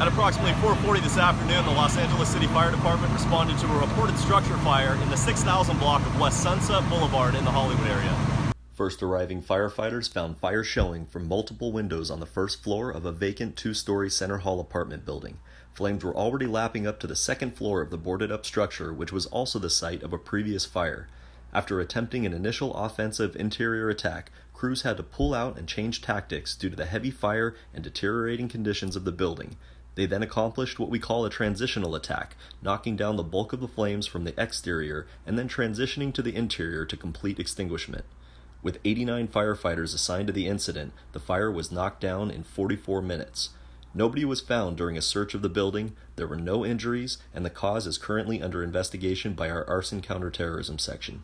At approximately 4.40 this afternoon, the Los Angeles City Fire Department responded to a reported structure fire in the 6000 block of West Sunset Boulevard in the Hollywood area. First arriving firefighters found fire showing from multiple windows on the first floor of a vacant two story Center Hall apartment building. Flames were already lapping up to the second floor of the boarded up structure, which was also the site of a previous fire. After attempting an initial offensive interior attack, crews had to pull out and change tactics due to the heavy fire and deteriorating conditions of the building. They then accomplished what we call a transitional attack, knocking down the bulk of the flames from the exterior and then transitioning to the interior to complete extinguishment. With 89 firefighters assigned to the incident, the fire was knocked down in 44 minutes. Nobody was found during a search of the building, there were no injuries, and the cause is currently under investigation by our arson counterterrorism section.